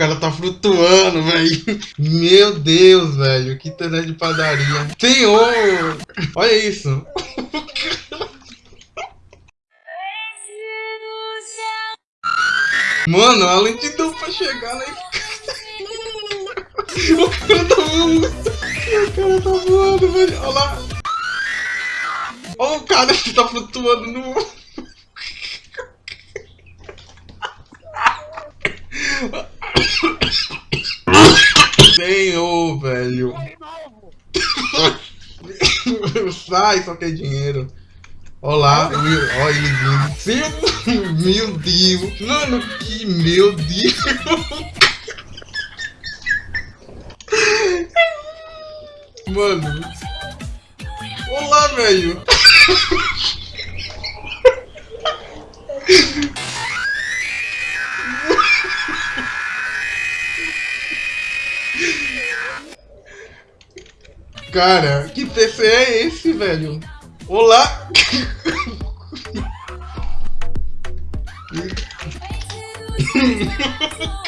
cara tá flutuando, velho. Meu Deus, velho. Que internet de padaria. Senhor! Olha isso. Mano, além de dupla chegar lá O cara tá voando. O cara tá voando, velho. Olha lá. Olha o cara que tá flutuando no... Senhor, velho. Sai, só quer dinheiro. Olá, olha ele vindo. Meu Deus. Mano, que meu Deus. Mano. Olá, velho. Cara, que PC é esse, velho? Olá!